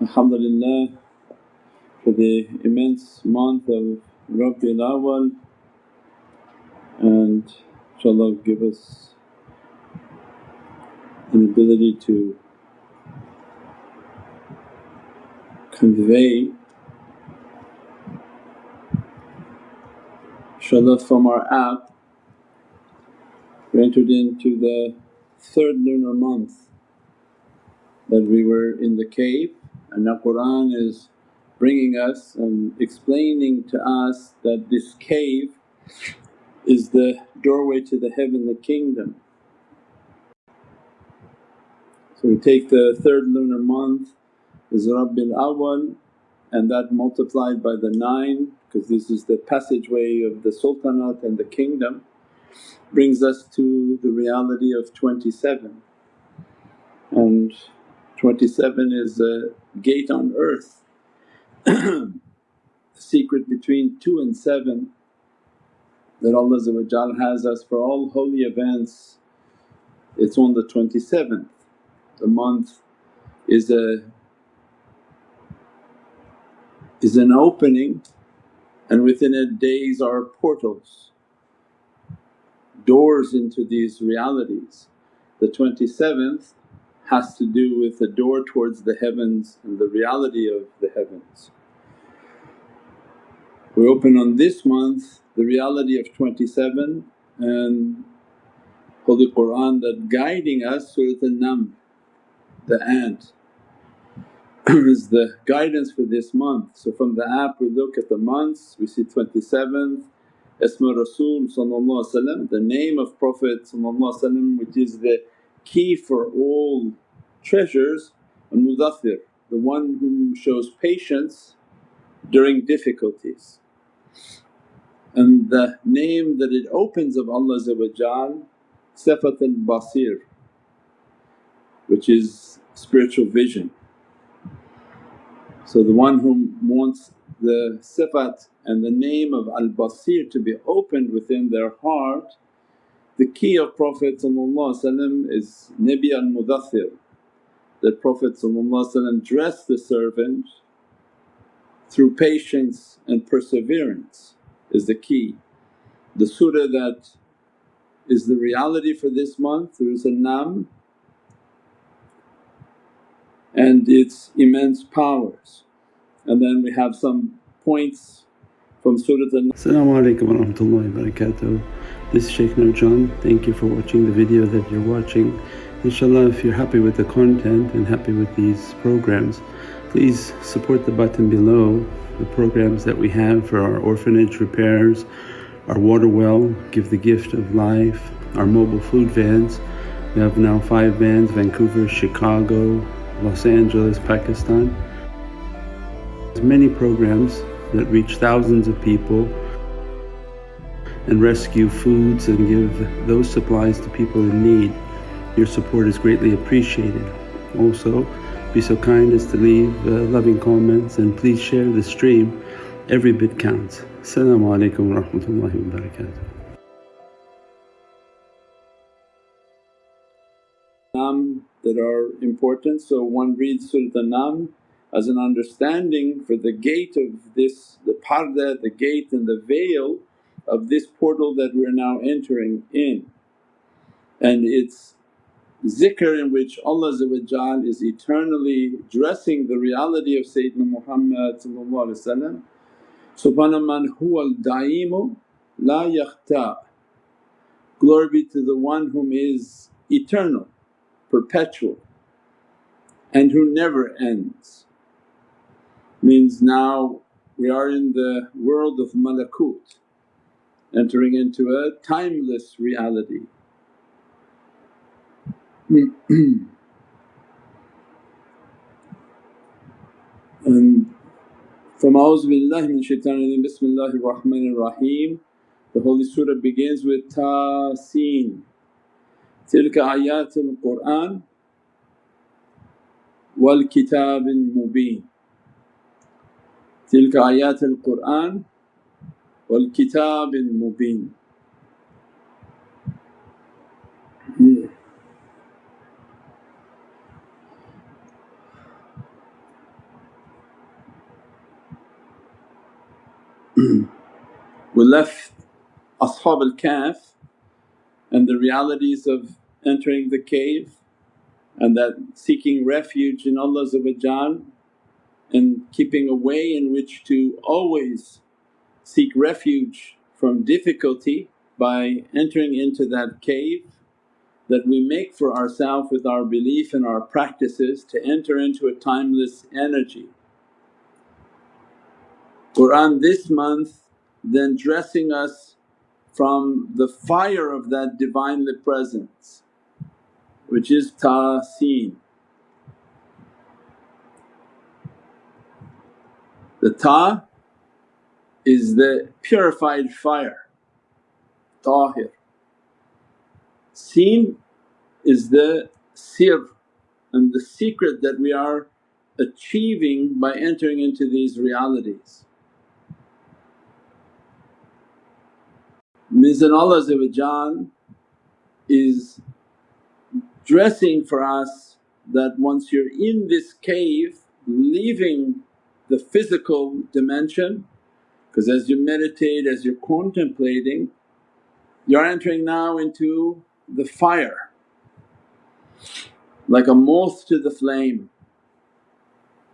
Alhamdulillah for the immense month of Rabiul Awwal. And inshaAllah give us an ability to convey inshaAllah from our app. We entered into the third lunar month that we were in the cave and the Qur'an is bringing us and explaining to us that this cave is the doorway to the heavenly kingdom. So we take the third lunar month is Rabiul Awwal and that multiplied by the 9 because this is the passageway of the sultanate and the kingdom brings us to the reality of 27 and 27 is a gate on earth. the secret between 2 and 7 that Allah has us for all holy events, it's on the 27th. The month is a is an opening and within it days are portals, doors into these realities. The 27th has to do with the door towards the heavens and the reality of the heavens. We open on this month the reality of 27 and Holy Qur'an that guiding us Surat An-Naml, the ant is the guidance for this month. So from the app we look at the months, we see 27th, Isma Rasul the name of Prophet which is the key for all treasures and Mudaththir, the one who shows patience during difficulties. And the name that it opens of Allah Sifat al-Basir which is spiritual vision. So the one who wants the sifat and the name of al-Basir to be opened within their heart, the key of Prophet is Nabi al-Mudaththir that Prophet dressed the servant through patience and perseverance is the key. The surah that is the reality for this month is An-Naml and its immense powers. And then we have some points from Surah An-Naml. Assalamu alaikum wa rahmatullahi wa barakatuh. This is Shaykh Nurjan. Thank you for watching the video that you're watching. Inshallah if you're happy with the content and happy with these programs please support the button below the programs that we have for our orphanage repairs, our water well, Give the Gift of Life, our mobile food vans. We have now five vans Vancouver, Chicago, Los Angeles, Pakistan. There's many programs that reach thousands of people and rescue foods and give those supplies to people in need. Your support is greatly appreciated. Also, be so kind as to leave uh, loving comments and please share the stream. Every bit counts. Assalamu alaikum wa rahmatullahi wa barakatuh. Nam that are important. So one reads Surat Nam as an understanding for the gate of this, the parda, the gate and the veil of this portal that we're now entering in. And it's zikr in which Allah is eternally dressing the reality of Sayyidina Muhammad Subhana man al-da'imu la yakhta' Glory be to the one whom is eternal, perpetual and who never ends. Means now we are in the world of malakut, entering into a timeless reality and from A'udhu billahi min shaitanir Bismillahir Rahmanir Rahim the Holy Surah begins with Tasin. Tilka ayatul Qur'an wal kitabil mubin. Tilka ayatul Qur'an wal kitabil mubin. We left Ashab al Kahf and the realities of entering the cave and that seeking refuge in Allah and keeping a way in which to always seek refuge from difficulty by entering into that cave that we make for ourselves with our belief and our practices to enter into a timeless energy. Qur'an this month then dressing us from the fire of that Divinely Presence which is Tasin. The Ta is the purified fire, Tahir. Seen is the sir and the secret that we are achieving by entering into these realities. That Allah is dressing for us that once you're in this cave leaving the physical dimension because as you meditate, as you're contemplating you're entering now into the fire like a moth to the flame.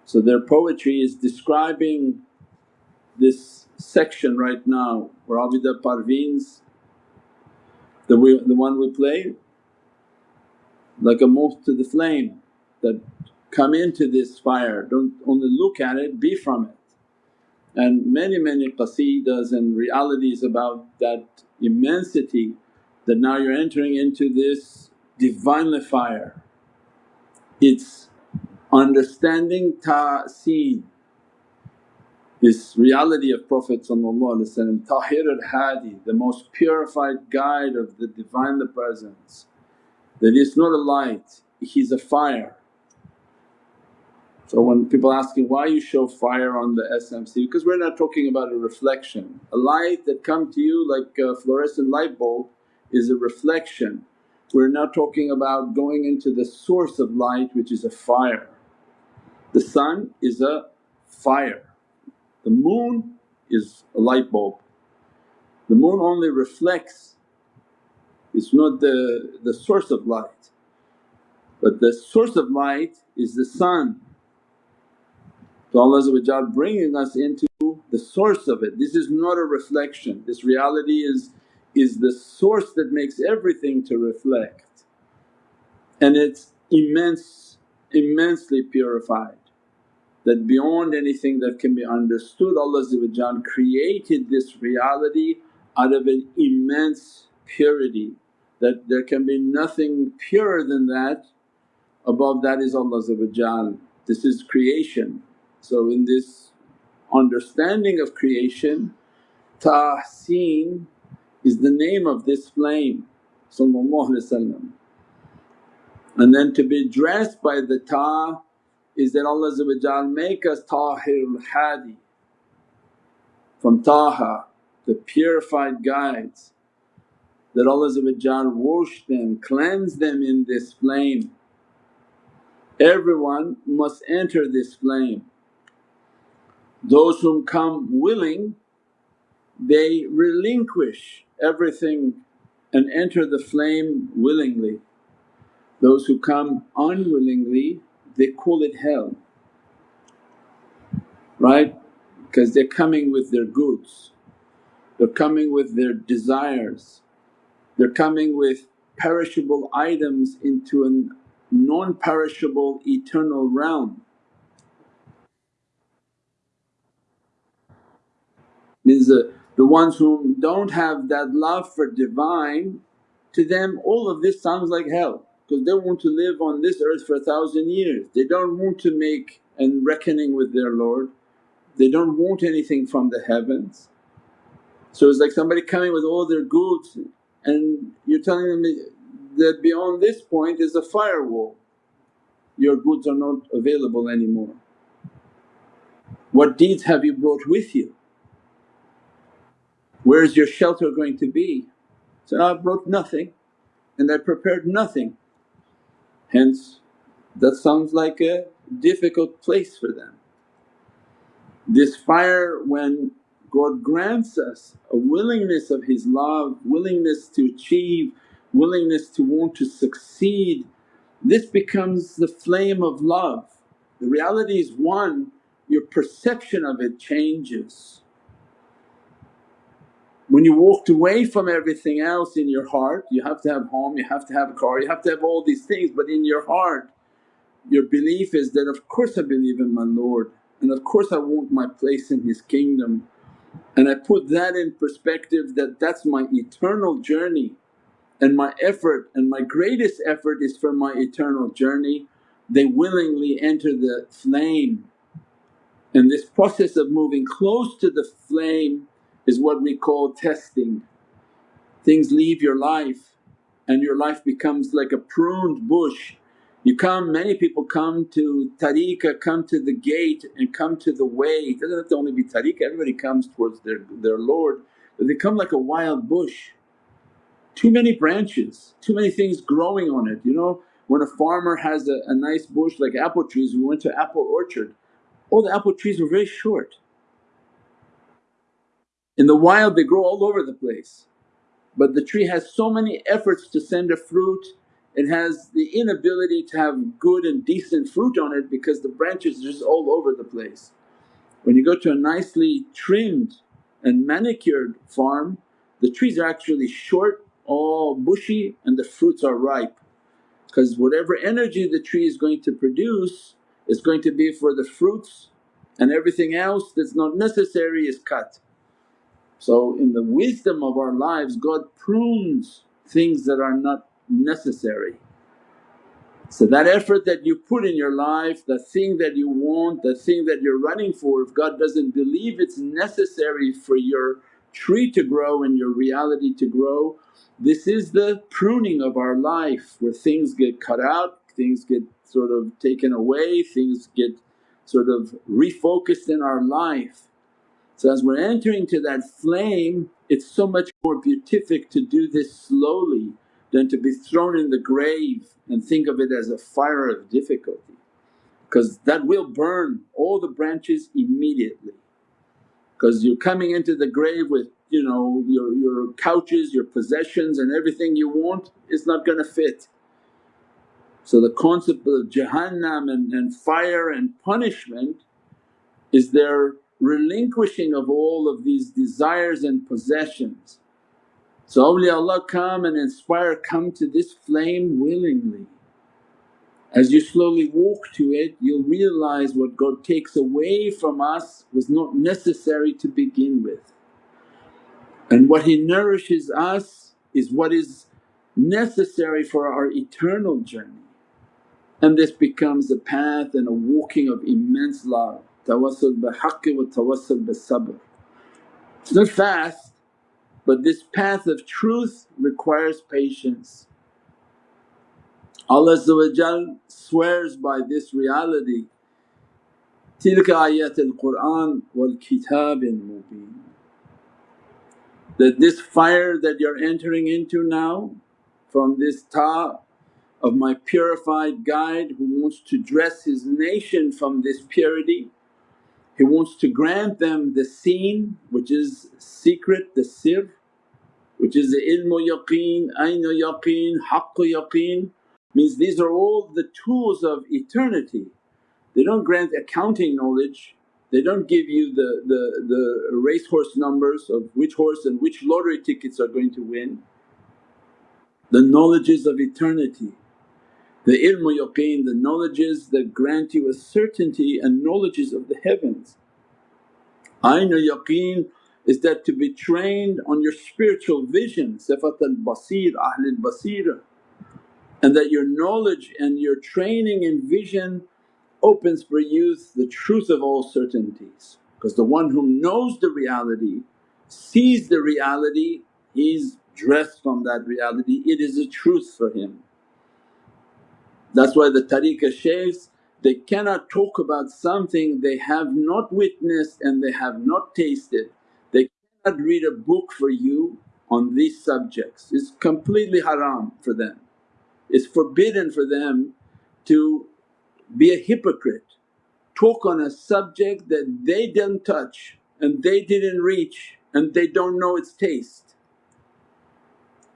So their poetry is describing this section right now where Abida Parveen's the, we, the one we play like a moth to the flame that come into this fire, don't only look at it, be from it. And many many qasidas and realities about that immensity that now you're entering into this Divinely fire. It's understanding ta'seen, this reality of Prophet Tahir al-Hadi, the most purified guide of the Divinely Presence that it's not a light, he's a fire. So when people asking, why you show fire on the SMC? Because we're not talking about a reflection. A light that come to you like a fluorescent light bulb is a reflection. We're not talking about going into the source of light which is a fire. The sun is a fire, the moon is a light bulb. The moon only reflects it's not the, the source of light but the source of light is the sun. So Allah bringing us into the source of it. This is not a reflection, this reality is, is the source that makes everything to reflect and it's immense, immensely purified that beyond anything that can be understood Allah created this reality out of an immense purity that there can be nothing purer than that, above that is Allah This is creation. So in this understanding of creation, tahseen is the name of this flame and then to be dressed by the ta is that Allah make us tahirul hadi from taha the purified guides that Allah wash them, cleanse them in this flame. Everyone must enter this flame. Those whom come willing they relinquish everything and enter the flame willingly. Those who come unwillingly they call it hell, right? Because they're coming with their goods, they're coming with their desires, they're coming with perishable items into a non-perishable eternal realm. Means the, the ones who don't have that love for Divine, to them all of this sounds like hell because they want to live on this earth for a thousand years. They don't want to make and reckoning with their Lord, they don't want anything from the heavens. So it's like somebody coming with all their goods and you're telling them that beyond this point is a firewall, your goods are not available anymore. What deeds have you brought with you? Where is your shelter going to be? So, I brought nothing and I prepared nothing. Hence that sounds like a difficult place for them. This fire when God grants us a willingness of His love, willingness to achieve, willingness to want to succeed. This becomes the flame of love. The reality is one, your perception of it changes. When you walked away from everything else in your heart, you have to have home, you have to have a car, you have to have all these things but in your heart your belief is that, of course I believe in my Lord and of course I want my place in His kingdom and I put that in perspective that that's my eternal journey and my effort and my greatest effort is for my eternal journey. They willingly enter the flame and this process of moving close to the flame is what we call testing. Things leave your life and your life becomes like a pruned bush you come, many people come to tariqah, come to the gate and come to the way. It doesn't have to only be tariqah, everybody comes towards their, their Lord but they come like a wild bush. Too many branches, too many things growing on it. You know when a farmer has a, a nice bush like apple trees, we went to apple orchard, all the apple trees were very short. In the wild they grow all over the place but the tree has so many efforts to send a fruit it has the inability to have good and decent fruit on it because the branches are just all over the place. When you go to a nicely trimmed and manicured farm the trees are actually short, all bushy and the fruits are ripe because whatever energy the tree is going to produce is going to be for the fruits and everything else that's not necessary is cut. So in the wisdom of our lives God prunes things that are not necessary. So that effort that you put in your life, the thing that you want, the thing that you're running for if God doesn't believe it's necessary for your tree to grow and your reality to grow, this is the pruning of our life where things get cut out, things get sort of taken away, things get sort of refocused in our life. So as we're entering to that flame it's so much more beatific to do this slowly than to be thrown in the grave and think of it as a fire of difficulty because that will burn all the branches immediately because you're coming into the grave with you know your, your couches, your possessions and everything you want is not going to fit. So the concept of Jahannam and, and fire and punishment is their relinquishing of all of these desires and possessions. So awliyaullah come and inspire, come to this flame willingly. As you slowly walk to it you'll realize what God takes away from us was not necessary to begin with and what He nourishes us is what is necessary for our eternal journey. And this becomes a path and a walking of immense love, tawassul bihaqqi wa tawassul bis-sabr. It's not fast but this path of truth requires patience. Allah swears by this reality, tilka ayat al-Qur'an wal kitabin mubin that this fire that you're entering into now from this ta of my purified guide who wants to dress his nation from this purity he wants to grant them the seen which is secret, the sir, which is the ilmu yaqeen, aynu yaqeen, haqqu yaqeen means these are all the tools of eternity. They don't grant accounting knowledge, they don't give you the, the, the racehorse numbers of which horse and which lottery tickets are going to win. The knowledges of eternity the ilmu yaqeen, the knowledges that grant you a certainty and knowledges of the heavens. Aynu yaqeen is that to be trained on your spiritual vision, sifat al-basir, ahlul basira and that your knowledge and your training in vision opens for youth the truth of all certainties. Because the one who knows the reality, sees the reality, he's dressed from that reality, it is a truth for him. That's why the tariqah shaykhs they cannot talk about something they have not witnessed and they have not tasted. They cannot read a book for you on these subjects, it's completely haram for them. It's forbidden for them to be a hypocrite, talk on a subject that they didn't touch and they didn't reach and they don't know its taste.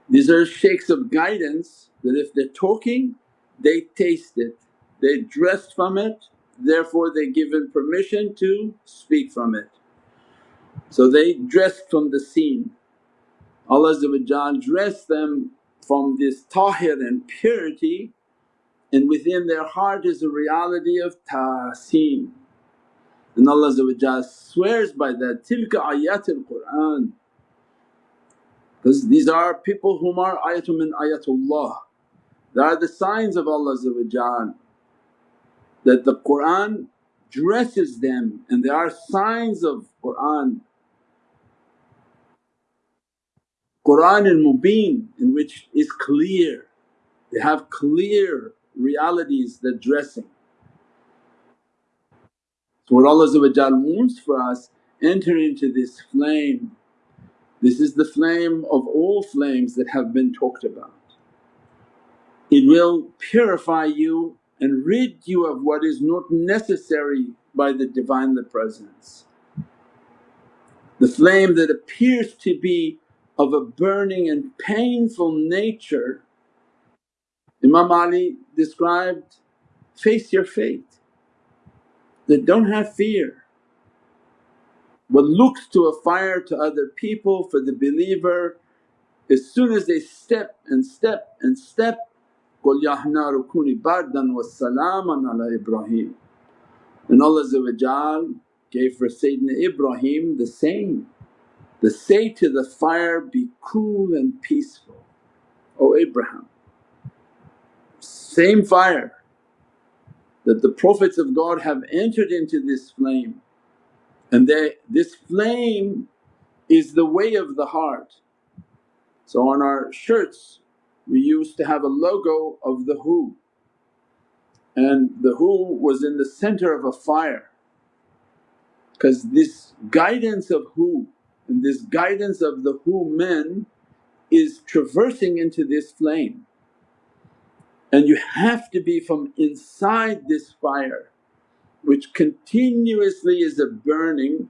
These are shaykhs of guidance that if they're talking they taste it, they dressed from it therefore they given permission to speak from it. So they dressed from the seen. Allah dressed them from this tahir and purity and within their heart is a reality of tahseen. And Allah swears by that, tilka ayatul Qur'an because these are people whom are ayatun min ayatullah. They are the signs of Allah that the Qur'an dresses them and there are signs of Qur'an. Qur'an al mubeen in which is clear, they have clear realities that dressing. So what Allah wants for us, enter into this flame. This is the flame of all flames that have been talked about. It will purify you and rid you of what is not necessary by the Divinely Presence. The flame that appears to be of a burning and painful nature, Imam Ali described, face your fate, that don't have fear. What looks to a fire to other people for the believer, as soon as they step and step and step, Qul yahna rukuni kuni bardan wa salaman ala Ibrahim. And Allah gave for Sayyidina Ibrahim the same, the say to the fire, be cool and peaceful, O Abraham. Same fire that the Prophets of God have entered into this flame and they, this flame is the way of the heart. So on our shirts we used to have a logo of the Hu. And the Hu was in the center of a fire. Because this guidance of Hu and this guidance of the Who men is traversing into this flame. And you have to be from inside this fire which continuously is a burning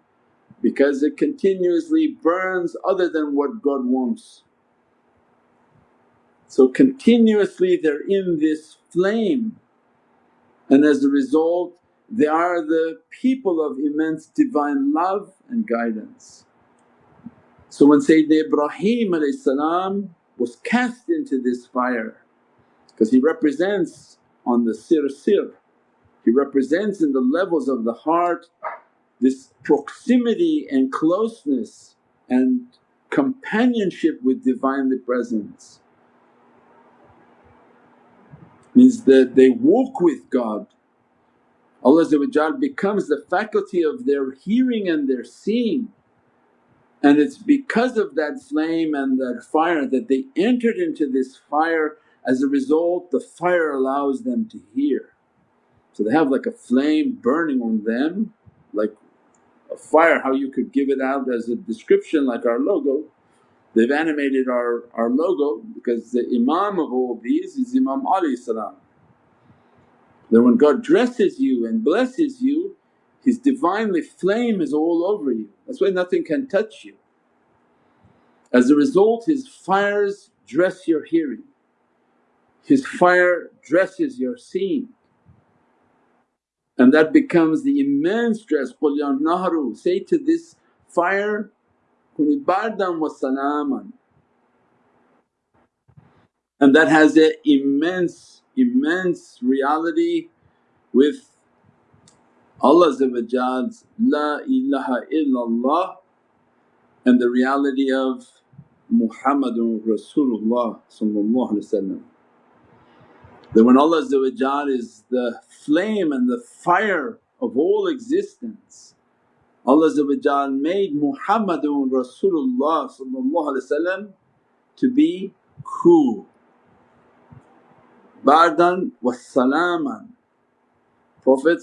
because it continuously burns other than what God wants. So continuously they're in this flame and as a result they are the people of immense divine love and guidance. So when Sayyidina Ibrahim was cast into this fire because he represents on the sir sir he represents in the levels of the heart this proximity and closeness and companionship with Divinely Presence. Means that they walk with God. Allah becomes the faculty of their hearing and their seeing and it's because of that flame and that fire that they entered into this fire as a result the fire allows them to hear. So they have like a flame burning on them like a fire how you could give it out as a description like our logo. They've animated our, our logo because the Imam of all these is Imam Ali salam. That when God dresses you and blesses you, His Divinely flame is all over you. That's why nothing can touch you. As a result His fires dress your hearing, His fire dresses your seeing and that becomes the immense dress, Qul ya naharu, say to this fire, wa salaman. And that has an immense, immense reality with Allah's La ilaha illallah and the reality of Muhammadun Rasulullah that when Allah is the flame and the fire of all existence, Allah made Muhammadun Rasulullah to be cool, bardan wa salaman. Prophet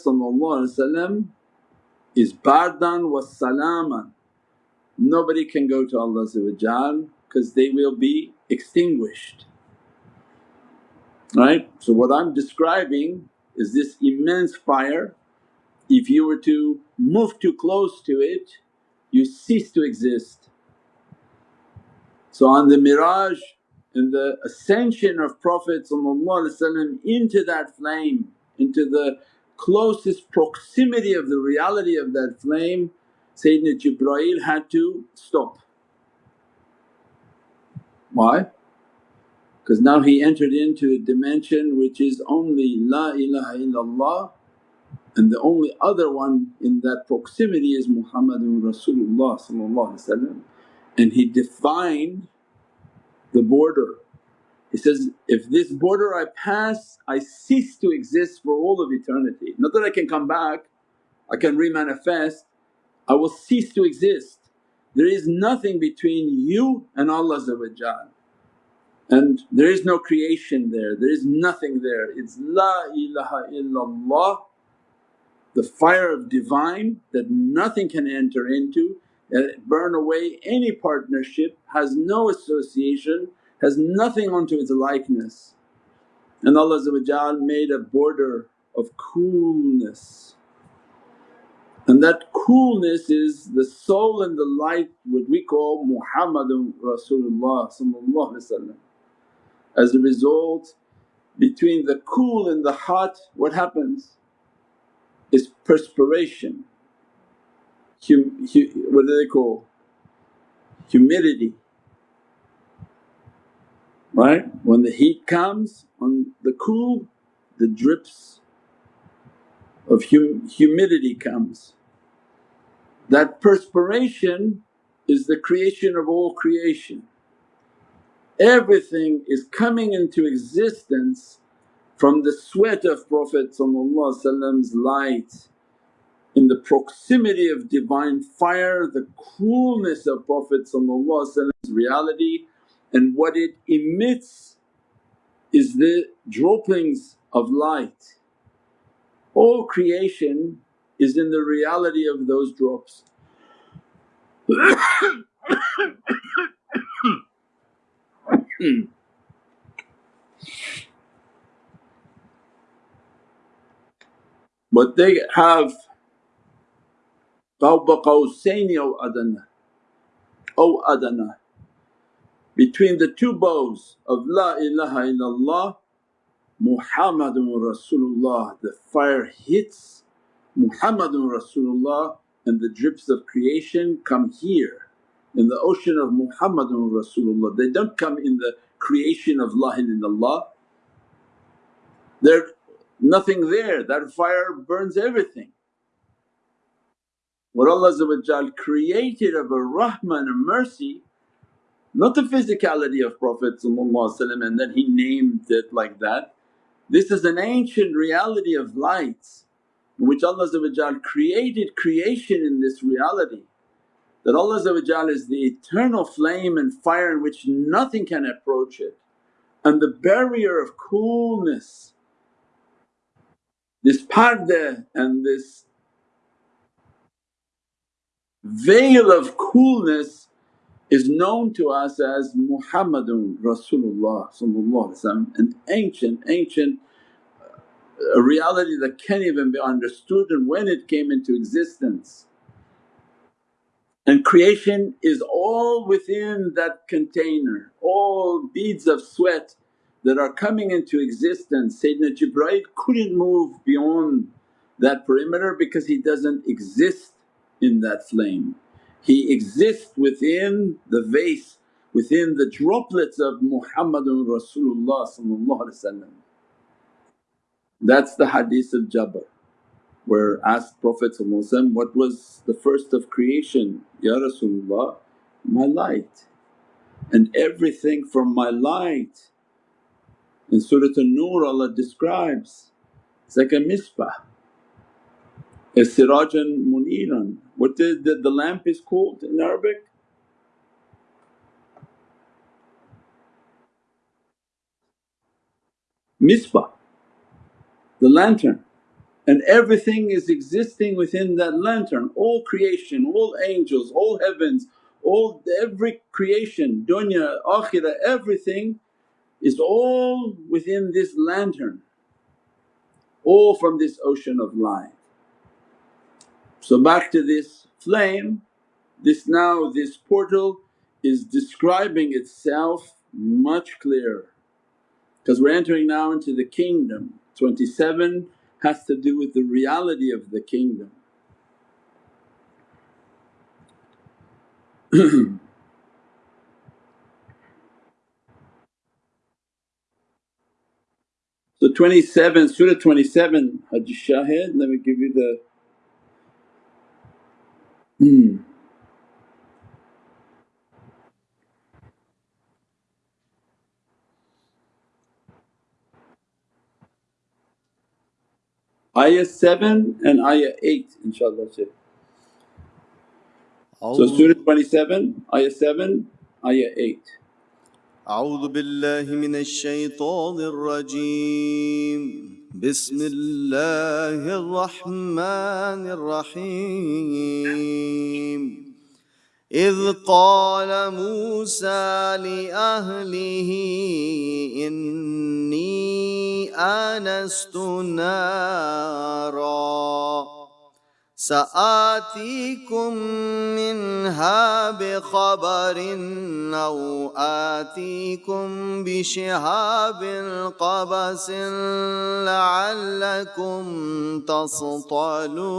is bardan wa salaman. Nobody can go to Allah because they will be extinguished right. So what I'm describing is this immense fire, if you were to move too close to it you cease to exist. So on the miraj and the ascension of Prophet into that flame, into the closest proximity of the reality of that flame, Sayyidina Jibreel had to stop. Why? Because now he entered into a dimension which is only La ilaha illallah and the only other one in that proximity is Muhammadun Rasulullah and he defined the border. He says, if this border I pass I cease to exist for all of eternity. Not that I can come back, I can remanifest, I will cease to exist. There is nothing between you and Allah and there is no creation there, there is nothing there. It's La ilaha illallah, the fire of Divine that nothing can enter into, burn away any partnership, has no association, has nothing unto its likeness. And Allah made a border of coolness. And that coolness is the soul and the light what we call Muhammadun Rasulullah As a result between the cool and the hot what happens is perspiration, hum, what do they call? Humidity right? When the heat comes on the cool the drips of hum, humidity comes. That perspiration is the creation of all creation. Everything is coming into existence from the sweat of Prophet's light, in the proximity of Divine fire, the coolness of Prophet's reality and what it emits is the droppings of light. All creation is in the reality of those drops. Hmm. But they have qawba qawsaini O adana, O adana. Between the two bows of La ilaha illallah Muhammadun Rasulullah, the fire hits Muhammadun Rasulullah and the drips of creation come here in the ocean of Muhammadun Rasulullah. They don't come in the creation of La ilaha illallah. They're nothing there, that fire burns everything. What Allah created of a rahmah and a mercy not the physicality of Prophet and that he named it like that. This is an ancient reality of lights in which Allah created creation in this reality that Allah is the eternal flame and fire in which nothing can approach it and the barrier of coolness. This parda and this veil of coolness is known to us as Muhammadun Rasulullah an ancient, ancient uh, a reality that can't even be understood and when it came into existence. And creation is all within that container, all beads of sweat that are coming into existence. Sayyidina Jibreel couldn't move beyond that perimeter because he doesn't exist in that flame. He exists within the vase, within the droplets of Muhammadun Rasulullah That's the hadith of Jabir where asked Prophet what was the first of creation? Ya Rasulullah, my light and everything from my light. In Surat An-Nur Allah describes it's like a misbah a Sirajan Muniran. What the, the, the lamp is called in Arabic? Misbah, the lantern and everything is existing within that lantern, all creation, all angels, all heavens, all every creation, dunya, akhirah, everything is all within this lantern, all from this ocean of light. So back to this flame This now, this portal is describing itself much clearer because we're entering now into the kingdom. 27 has to do with the reality of the kingdom. so 27, Surah 27 Haji Shahid, let me give you the hmm. ayah 7 and ayah 8 inshaAllah. Shaykh. So Surah 27, ayah 7, ayah 8. أعوذ بالله من الشيطان الرجيم. بسم الله الرحمن الرحيم. إذ قال موسى لأهله إني آنست نارا. سآتيكم منها بخبر أو آتيكم بشهاب قبس لعلكم تصطلون.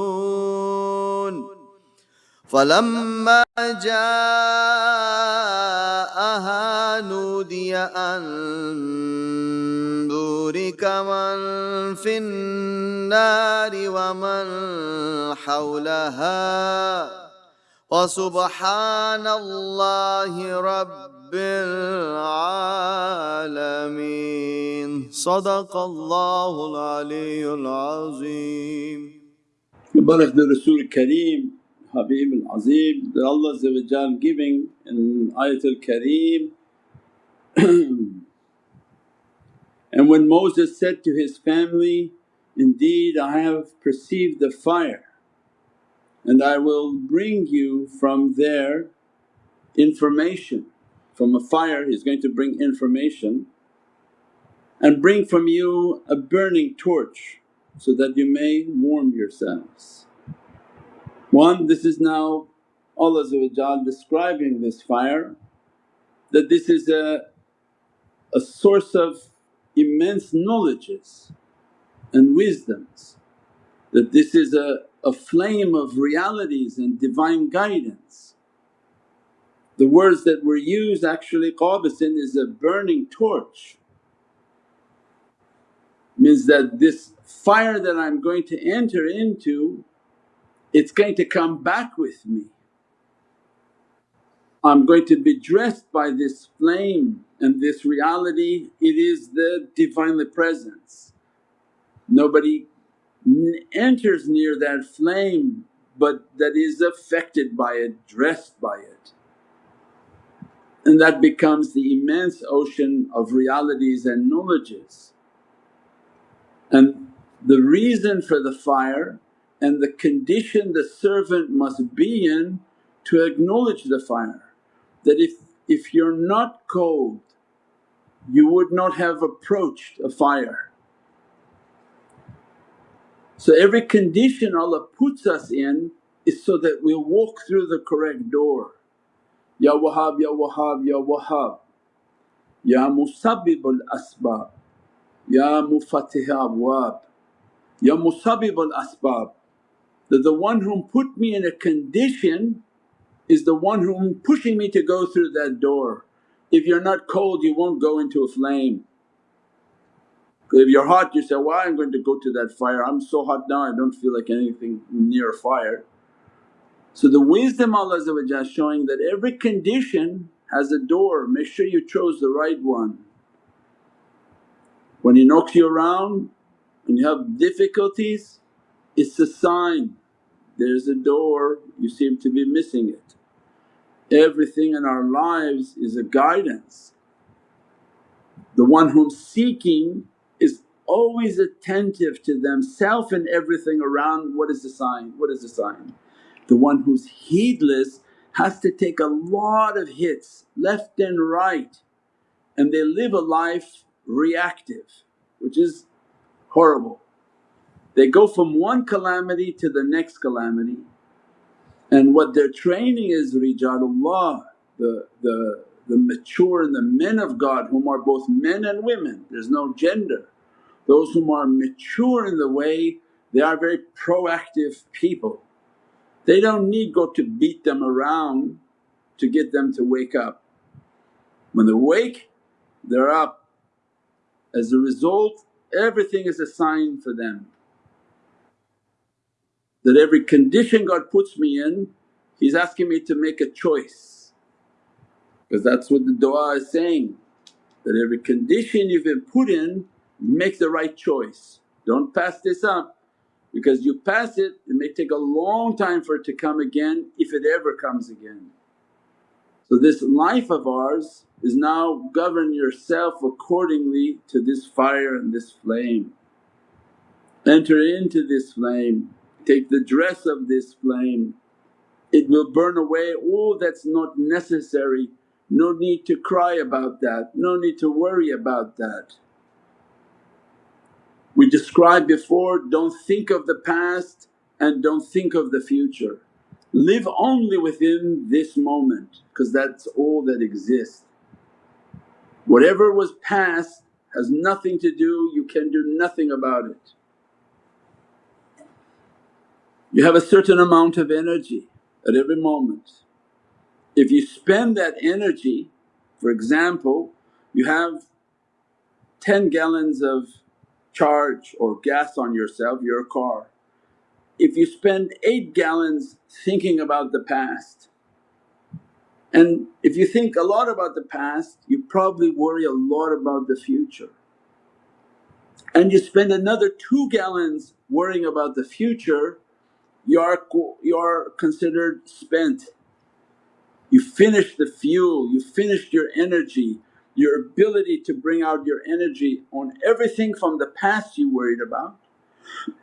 فلما جاءها نودي أن بورك من في النار ومن حولها. وسبحان الله رب العالمين. صدق الله العلي العظيم. The Rasul Kareem, Habib al Azim that Allah giving in Ayatul Kareem And when Moses said to his family, Indeed I have perceived the fire and I will bring you from there information. From a fire he's going to bring information and bring from you a burning torch so that you may warm yourselves. One, this is now Allah describing this fire that this is a, a source of immense knowledges and wisdoms, that this is a, a flame of realities and divine guidance. The words that were used actually qabasin is a burning torch, means that this fire that I'm going to enter into it's going to come back with me. I'm going to be dressed by this flame and this reality, it is the Divinely Presence. Nobody enters near that flame but that is affected by it, dressed by it. And that becomes the immense ocean of realities and knowledges. And the reason for the fire and the condition the servant must be in to acknowledge the fire. That if, if you're not cold you would not have approached a fire. So every condition Allah puts us in is so that we walk through the correct door. Ya Wahhab, Ya Wahhab, Ya Wahhab, Ya Musabbibul Asbab, Ya Mufattiha Abwab, Ya Musabbibul Asbab. That the one whom put me in a condition is the one whom pushing me to go through that door. If you're not cold you won't go into a flame. If you're hot you say, why I'm going to go to that fire, I'm so hot now I don't feel like anything near fire. So the wisdom Allah is showing that every condition has a door, make sure you chose the right one. When He knocks you around and you have difficulties it's a sign there's a door you seem to be missing it. Everything in our lives is a guidance. The one whom seeking is always attentive to themself and everything around what is the sign, what is the sign? The one who's heedless has to take a lot of hits left and right and they live a life reactive which is horrible. They go from one calamity to the next calamity And what they're training is Rijalullah, the, the, the mature and the men of God whom are both men and women, there's no gender. Those whom are mature in the way they are very proactive people. They don't need go to beat them around to get them to wake up. When they wake they're up. As a result everything is a sign for them that every condition God puts me in He's asking me to make a choice because that's what the du'a is saying that every condition you've been put in make the right choice. Don't pass this up because you pass it, it may take a long time for it to come again if it ever comes again. So this life of ours is now govern yourself accordingly to this fire and this flame. Enter into this flame, take the dress of this flame. It will burn away all that's not necessary, no need to cry about that, no need to worry about that. We described before, don't think of the past and don't think of the future. Live only within this moment because that's all that exists. Whatever was past has nothing to do, you can do nothing about it. You have a certain amount of energy at every moment. If you spend that energy, for example, you have 10 gallons of charge or gas on yourself, your car. If you spend 8 gallons thinking about the past and if you think a lot about the past you probably worry a lot about the future and you spend another 2 gallons worrying about the future you're, you're considered spent. You finished the fuel, you finished your energy, your ability to bring out your energy on everything from the past you worried about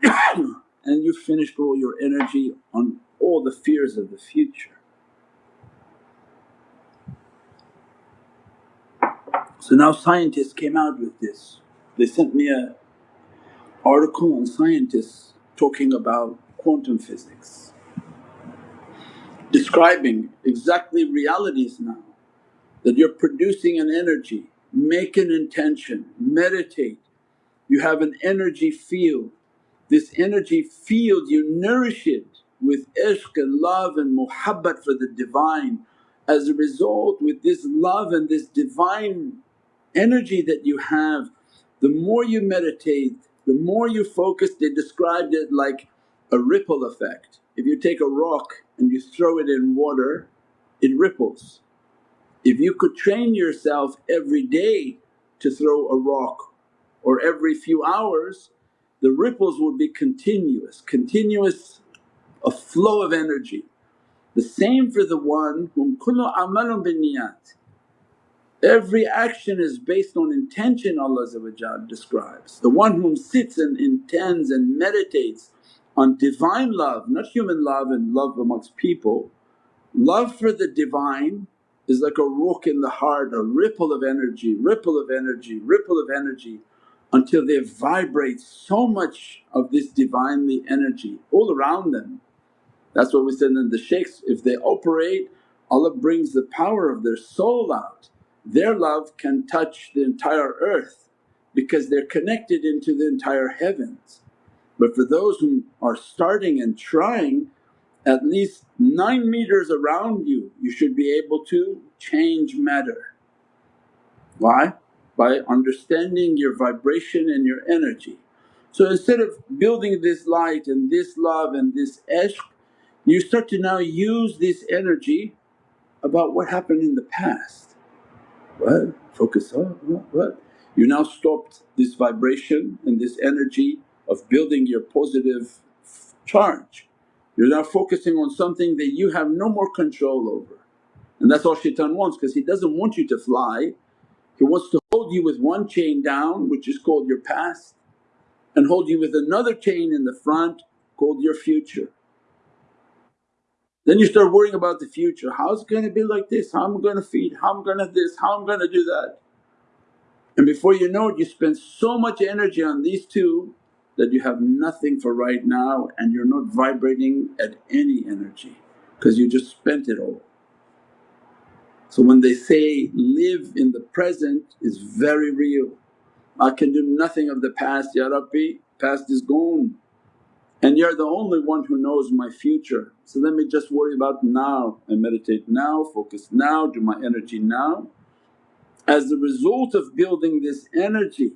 and you finished all your energy on all the fears of the future. So now scientists came out with this. They sent me a article on scientists talking about quantum physics, describing exactly realities now that you're producing an energy, make an intention, meditate, you have an energy field. This energy field you nourish it with ishq and love and muhabbat for the Divine. As a result with this love and this divine energy that you have, the more you meditate, the more you focus, they described it like a ripple effect. If you take a rock and you throw it in water, it ripples. If you could train yourself every day to throw a rock or every few hours, the ripples would be continuous, continuous a flow of energy. The same for the one whom kullu amalun binniyat. Every action is based on intention Allah describes. The one whom sits and intends and meditates on Divine love, not human love and love amongst people. Love for the Divine is like a ruh in the heart, a ripple of energy, ripple of energy, ripple of energy until they vibrate so much of this Divinely energy all around them. That's what we said in the shaykhs, if they operate Allah brings the power of their soul out. Their love can touch the entire earth because they're connected into the entire heavens. But for those who are starting and trying at least 9 meters around you, you should be able to change matter. Why? By understanding your vibration and your energy. So instead of building this light and this love and this ishq, you start to now use this energy about what happened in the past. What? Focus on what? You now stopped this vibration and this energy of building your positive charge. You're now focusing on something that you have no more control over. And that's all shaitan wants because he doesn't want you to fly, he wants to hold you with one chain down which is called your past and hold you with another chain in the front called your future. Then you start worrying about the future, how's it gonna be like this, how am I gonna feed, how am I gonna this, how am I gonna do that. And before you know it you spend so much energy on these two that you have nothing for right now and you're not vibrating at any energy. because you just spent it all. So when they say live in the present is very real. I can do nothing of the past, Ya Rabbi, past is gone and you're the only one who knows my future. So let me just worry about now and meditate now, focus now, do my energy now. As a result of building this energy,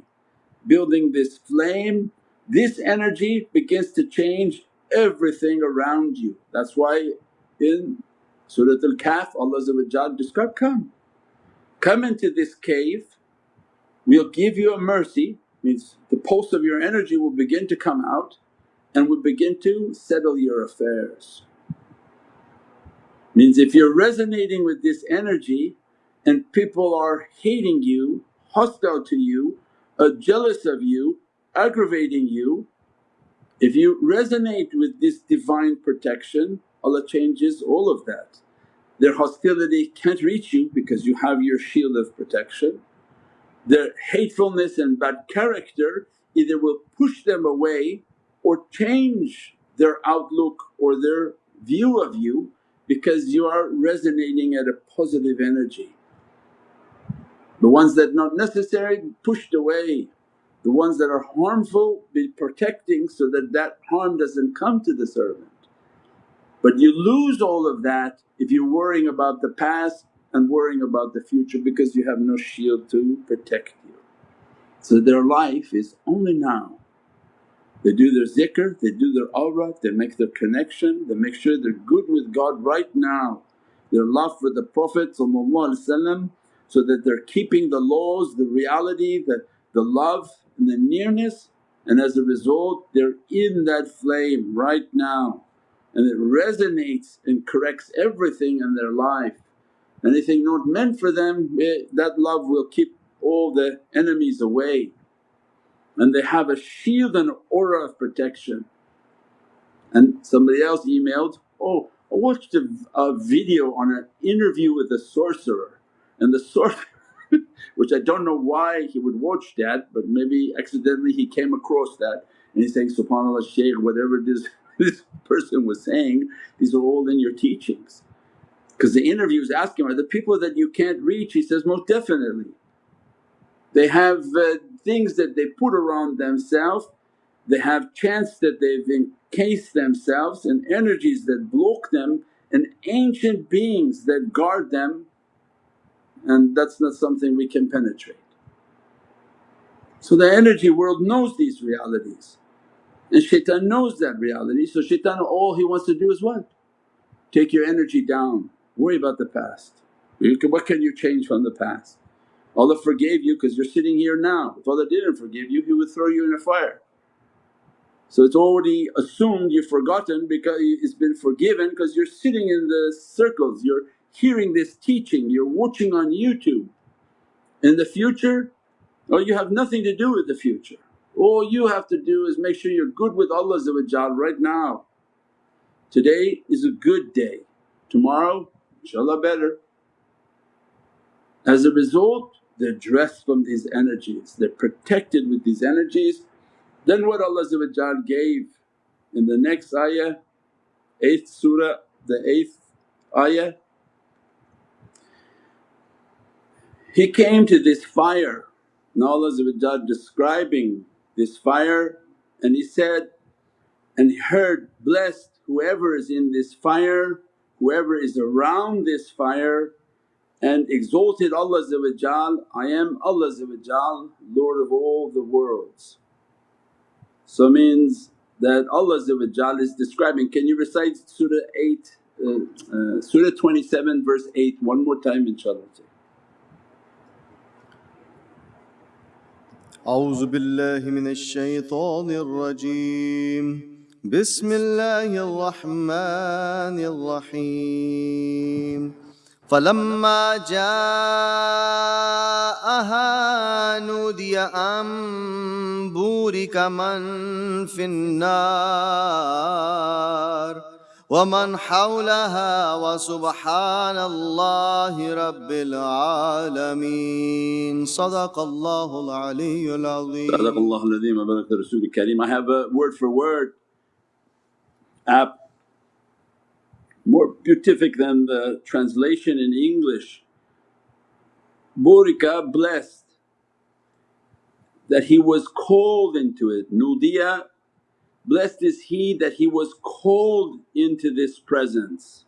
building this flame, this energy begins to change everything around you. That's why in Surat Al-Kahf Allah described, come, come into this cave, we'll give you a mercy means the pulse of your energy will begin to come out and will begin to settle your affairs. Means if you're resonating with this energy and people are hating you, hostile to you, uh, jealous of you, aggravating you, if you resonate with this divine protection Allah changes all of that. Their hostility can't reach you because you have your shield of protection. Their hatefulness and bad character either will push them away or change their outlook or their view of you because you are resonating at a positive energy. The ones that not necessary pushed away, the ones that are harmful be protecting so that that harm doesn't come to the servant. But you lose all of that if you're worrying about the past and worrying about the future because you have no shield to protect you. So their life is only now they do their zikr, they do their awrah, they make their connection, they make sure they're good with God right now. Their love for the Prophet so that they're keeping the laws, the reality, the, the love and the nearness and as a result they're in that flame right now and it resonates and corrects everything in their life. Anything not meant for them eh, that love will keep all the enemies away and they have a shield and aura of protection. And somebody else emailed, oh I watched a, a video on an interview with a sorcerer and the sorcerer which I don't know why he would watch that but maybe accidentally he came across that and he's saying, SubhanAllah Shaykh whatever this, this person was saying these are all in your teachings. Because the interview is asking, are the people that you can't reach? He says, most definitely. They have uh, things that they put around themselves, they have chants that they've encased themselves and energies that block them and ancient beings that guard them and that's not something we can penetrate. So the energy world knows these realities and shaitan knows that reality so shaitan all he wants to do is what? Take your energy down, worry about the past. What can you change from the past? Allah forgave you because you're sitting here now. If Allah didn't forgive you He would throw you in a fire. So it's already assumed you've forgotten because it's been forgiven because you're sitting in the circles, you're hearing this teaching, you're watching on YouTube. In the future, oh you have nothing to do with the future. All you have to do is make sure you're good with Allah right now. Today is a good day, tomorrow inshaAllah better. As a result they're dressed from these energies, they're protected with these energies. Then what Allah gave in the next ayah, 8th surah, the 8th ayah, He came to this fire. Now Allah describing this fire and He said, and He heard, blessed whoever is in this fire, whoever is around this fire and exalted Allah I am Allah Lord of all the worlds. So means that Allah is describing, can you recite Surah 8, uh, uh, Surah 27 verse 8 one more time inshaAllah. أعوذ بالله من الشيطان الرجيم. بسم الله الرحمن الرحيم. فلما جاءها نودي أن بورك من في النار. ومن حولها وسبحان الله رب العالمين صدق الله العلي العظيم صدق الله العظيم وبارك رسول الكريم I have a word for word app more beatific than the translation in English. Burika blessed that he was called into it, nudiya blessed is he that he was called into this presence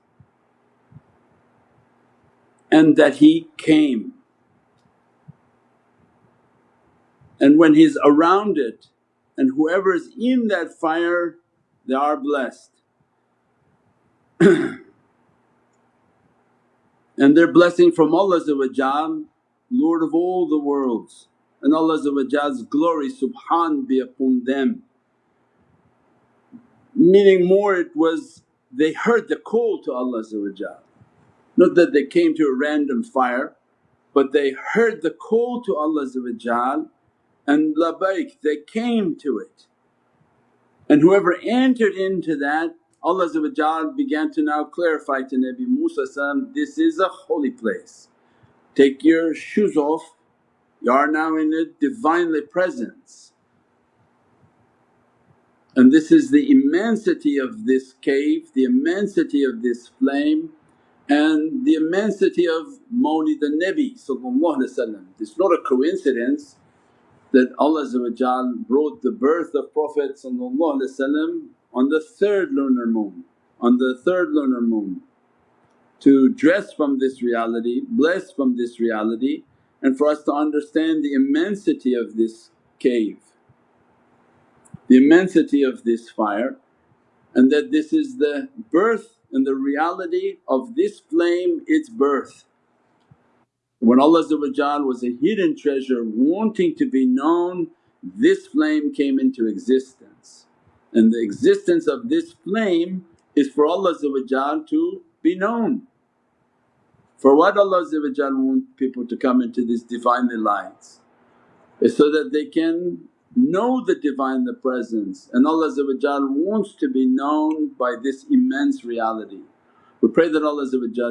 and that he came. And when he's around it and whoever is in that fire they are blessed. and their blessing from Allah Lord of all the worlds and Allah's glory subhan be upon them. Meaning more it was they heard the call to Allah not that they came to a random fire but they heard the call to Allah and labaik they came to it. And whoever entered into that Allah began to now clarify to Nabi Musa this is a holy place. Take your shoes off, you are now in a Divinely Presence. And this is the immensity of this cave, the immensity of this flame and the immensity of Mawlid al-Nabi It's not a coincidence that Allah brought the birth of Prophet on the third lunar moon, on the third lunar moon to dress from this reality, bless from this reality and for us to understand the immensity of this cave, the immensity of this fire and that this is the birth and the reality of this flame its birth. When Allah was a hidden treasure wanting to be known this flame came into existence and the existence of this flame is for Allah to be known. For what Allah want people to come into these Divinely lights is so that they can know the Divine the Presence and Allah wants to be known by this immense reality. We pray that Allah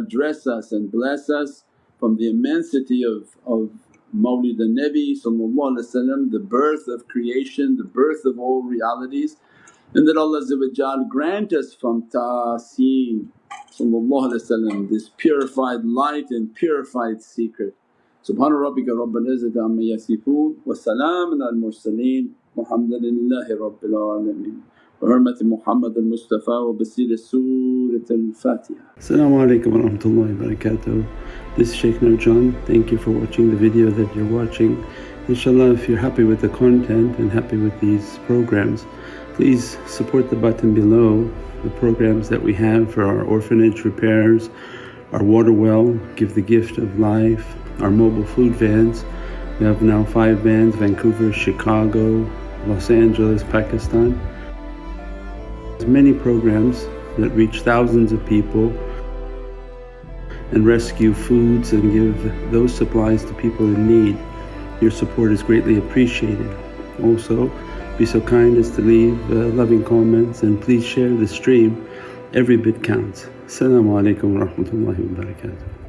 dress us and bless us from the immensity of, of Mawlid al-Nabi the birth of creation, the birth of all realities and that Allah grant us from Tasin this purified light and purified secret. Subhana rabbika rabbil izzati amma yasifoon wa salaamun al mursaleen walhamdulillahi rabbil alameen. وحرمة محمد المصطفى وبسير سورة الفاتحة Assalamu alaikum wa rahmatullahi wa barakatuh. This is Shaykh Nurjan. Thank you for watching the video that you're watching. Inshallah if you're happy with the content and happy with these programs please support the button below the programs that we have for our orphanage repairs, our water well, Give the Gift of Life, our mobile food vans. We have now five vans Vancouver, Chicago, Los Angeles, Pakistan. There's many programs that reach thousands of people and rescue foods and give those supplies to people in need. Your support is greatly appreciated. Also, be so kind as to leave uh, loving comments and please share the stream. Every bit counts. Assalamu alaikum wa rahmatullahi wa barakatuh.